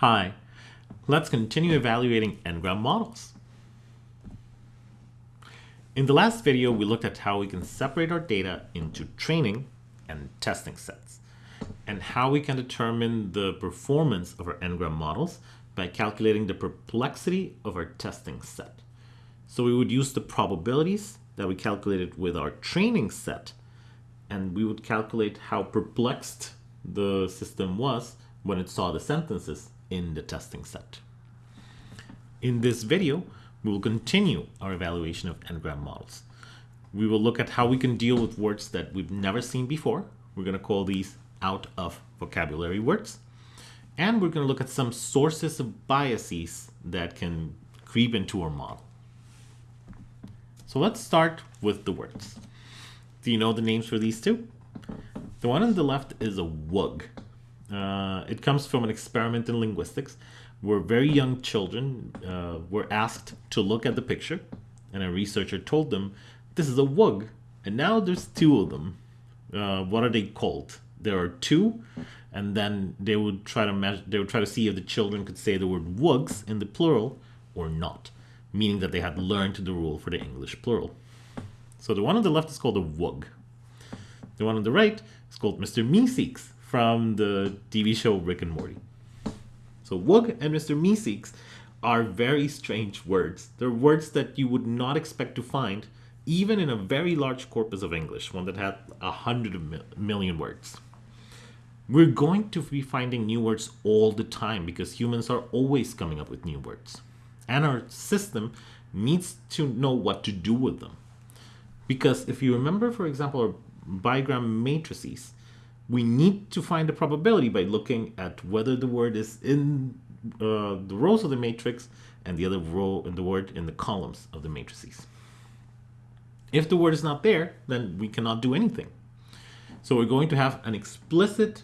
Hi, let's continue evaluating n-gram models. In the last video, we looked at how we can separate our data into training and testing sets, and how we can determine the performance of our n-gram models by calculating the perplexity of our testing set. So we would use the probabilities that we calculated with our training set, and we would calculate how perplexed the system was when it saw the sentences in the testing set. In this video, we will continue our evaluation of n-gram models. We will look at how we can deal with words that we've never seen before. We're going to call these out of vocabulary words. And we're going to look at some sources of biases that can creep into our model. So let's start with the words. Do you know the names for these two? The one on the left is a wug. Uh, it comes from an experiment in linguistics where very young children uh, were asked to look at the picture, and a researcher told them, This is a wug, and now there's two of them. Uh, what are they called? There are two, and then they would try to measure, they would try to see if the children could say the word wugs in the plural or not, meaning that they had learned the rule for the English plural. So the one on the left is called a wug. The one on the right is called Mr. Meeseeks from the TV show Rick and Morty. So Wug and Mr. Meeseeks are very strange words. They're words that you would not expect to find even in a very large corpus of English, one that had a hundred million words. We're going to be finding new words all the time because humans are always coming up with new words. And our system needs to know what to do with them. Because if you remember, for example, our bigram matrices, we need to find the probability by looking at whether the word is in uh, the rows of the matrix and the other row in the word in the columns of the matrices. If the word is not there, then we cannot do anything. So we're going to have an explicit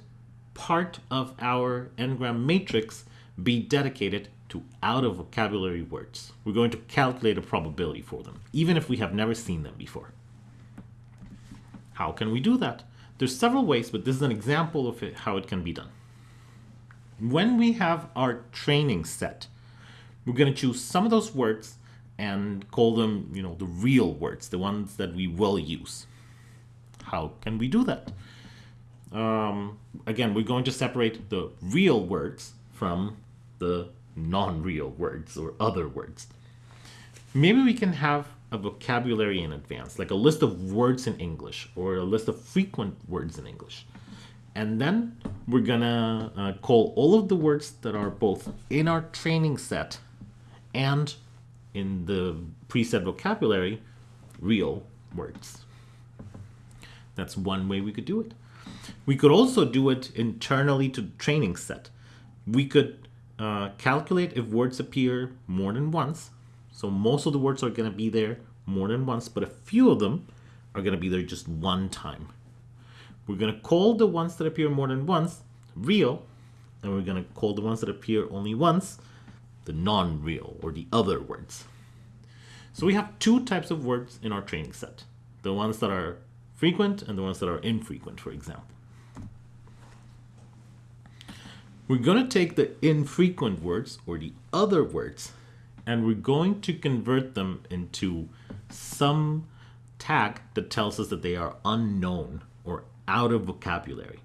part of our n-gram matrix be dedicated to out of vocabulary words. We're going to calculate a probability for them, even if we have never seen them before. How can we do that? There's several ways, but this is an example of it, how it can be done. When we have our training set, we're going to choose some of those words and call them, you know, the real words, the ones that we will use. How can we do that? Um, again, we're going to separate the real words from the non-real words or other words. Maybe we can have a vocabulary in advance, like a list of words in English or a list of frequent words in English. And then we're gonna uh, call all of the words that are both in our training set and in the preset vocabulary real words. That's one way we could do it. We could also do it internally to the training set. We could uh, calculate if words appear more than once so most of the words are going to be there more than once, but a few of them are going to be there just one time. We're going to call the ones that appear more than once real, and we're going to call the ones that appear only once the non-real or the other words. So we have two types of words in our training set. The ones that are frequent and the ones that are infrequent, for example. We're going to take the infrequent words or the other words and we're going to convert them into some tag that tells us that they are unknown or out of vocabulary.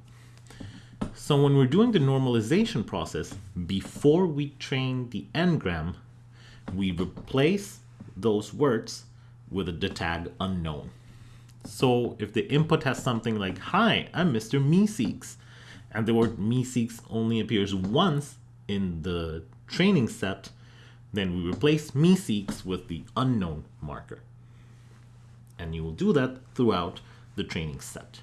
So when we're doing the normalization process, before we train the n-gram, we replace those words with the tag unknown. So if the input has something like, hi, I'm Mr. Meeseeks, and the word Meeseeks only appears once in the training set, then we replace meeseeks with the unknown marker. And you will do that throughout the training set.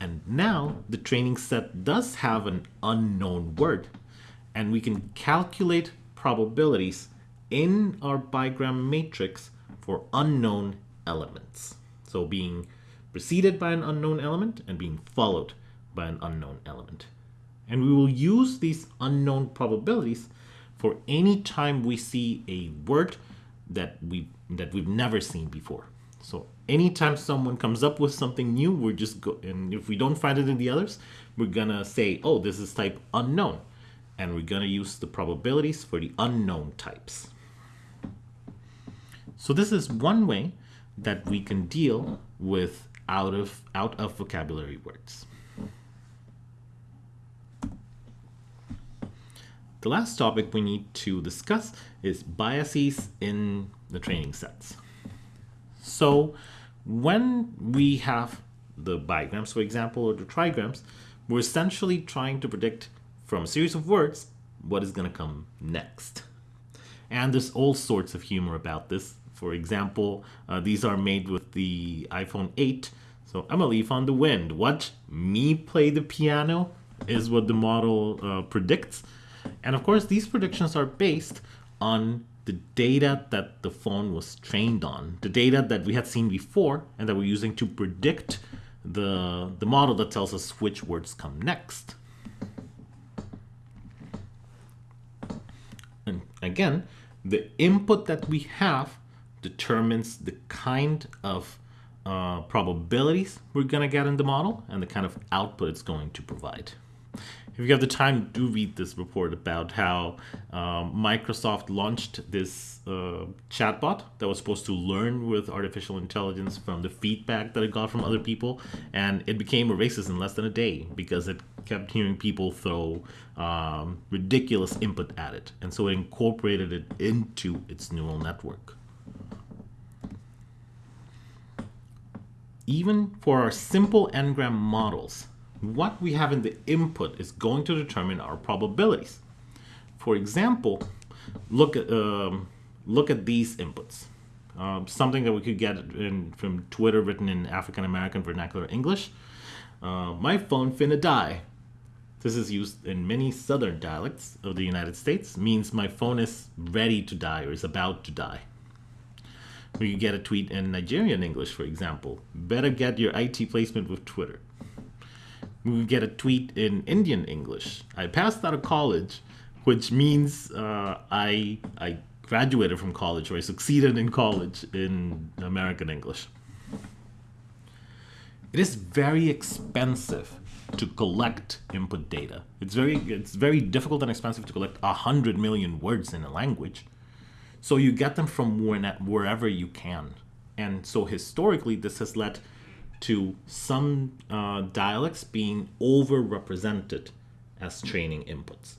And now the training set does have an unknown word, and we can calculate probabilities in our bigram matrix for unknown elements. So being preceded by an unknown element and being followed by an unknown element. And we will use these unknown probabilities for any time we see a word that we that we've never seen before. So anytime someone comes up with something new, we're just go and if we don't find it in the others, we're gonna say, oh, this is type unknown. and we're going to use the probabilities for the unknown types. So this is one way that we can deal with out of out of vocabulary words. The last topic we need to discuss is biases in the training sets. So when we have the bigrams, for example, or the trigrams, we're essentially trying to predict from a series of words what is going to come next. And there's all sorts of humor about this. For example, uh, these are made with the iPhone 8. So I'm a leaf on the wind. What? Me play the piano is what the model uh, predicts. And of course, these predictions are based on the data that the phone was trained on, the data that we had seen before and that we're using to predict the, the model that tells us which words come next. And again, the input that we have determines the kind of uh, probabilities we're going to get in the model and the kind of output it's going to provide if you have the time, do read this report about how um, Microsoft launched this uh, chatbot that was supposed to learn with artificial intelligence from the feedback that it got from other people, and it became a racist in less than a day because it kept hearing people throw um, ridiculous input at it, and so it incorporated it into its neural network. Even for our simple n-gram models, what we have in the input is going to determine our probabilities. For example, look at um, look at these inputs. Um, something that we could get in, from Twitter written in African American vernacular English. Uh, my phone finna die. This is used in many southern dialects of the United States, means my phone is ready to die or is about to die. We get a tweet in Nigerian English, for example. Better get your IT placement with Twitter we get a tweet in Indian English. I passed out of college, which means uh, I I graduated from college or I succeeded in college in American English. It is very expensive to collect input data. It's very it's very difficult and expensive to collect a hundred million words in a language. So you get them from wherever you can. And so historically, this has led to some uh, dialects being overrepresented as training inputs.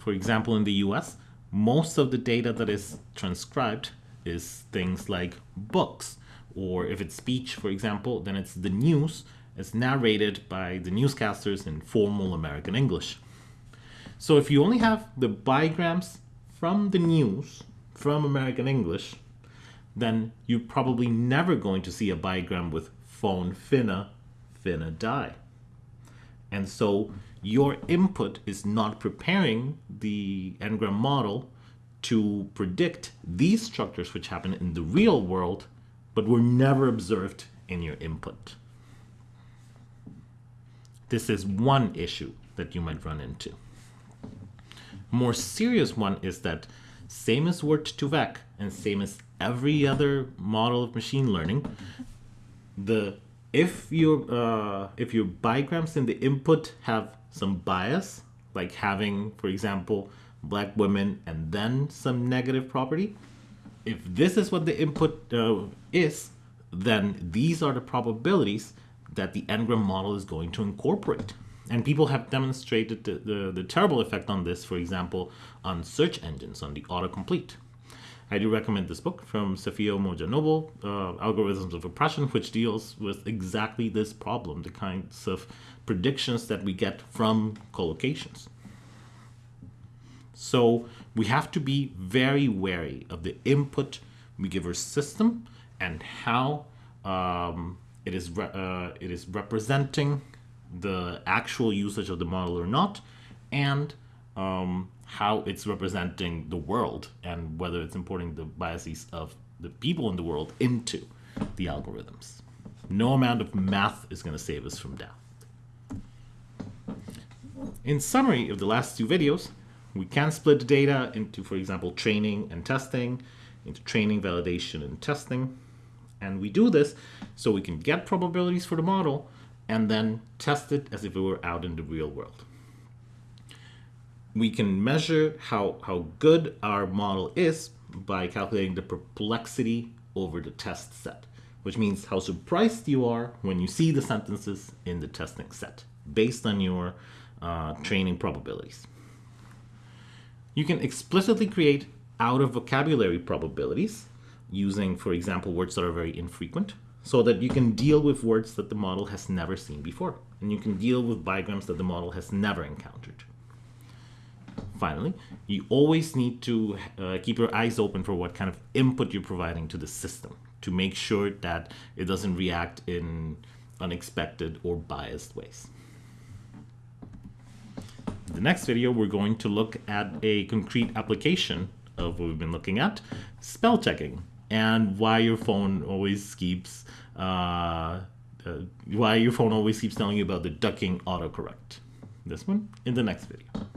For example, in the US, most of the data that is transcribed is things like books, or if it's speech, for example, then it's the news. It's narrated by the newscasters in formal American English. So if you only have the bigrams from the news from American English, then you're probably never going to see a bigram with phone finna, finna die. And so your input is not preparing the n-gram model to predict these structures which happen in the real world, but were never observed in your input. This is one issue that you might run into. More serious one is that same as word2vec and same as every other model of machine learning, the if your uh, if your bigrams in the input have some bias, like having, for example, black women and then some negative property, if this is what the input uh, is, then these are the probabilities that the n-gram model is going to incorporate. And people have demonstrated the, the, the terrible effect on this, for example, on search engines, on the autocomplete. I do recommend this book from Safiya Umoja Noble, uh, Algorithms of Oppression, which deals with exactly this problem, the kinds of predictions that we get from collocations. So we have to be very wary of the input we give our system and how um, it is uh, it is representing the actual usage of the model or not, and um, how it's representing the world and whether it's importing the biases of the people in the world into the algorithms. No amount of math is going to save us from death. In summary of the last two videos, we can split the data into, for example, training and testing, into training, validation, and testing. And we do this so we can get probabilities for the model and then test it as if it were out in the real world. We can measure how, how good our model is by calculating the perplexity over the test set, which means how surprised you are when you see the sentences in the testing set based on your uh, training probabilities. You can explicitly create out of vocabulary probabilities using, for example, words that are very infrequent so that you can deal with words that the model has never seen before. And you can deal with bigrams that the model has never encountered. Finally, you always need to uh, keep your eyes open for what kind of input you're providing to the system to make sure that it doesn't react in unexpected or biased ways. In the next video, we're going to look at a concrete application of what we've been looking at, spell checking, and why your phone always keeps uh, uh, why your phone always keeps telling you about the ducking autocorrect. This one in the next video.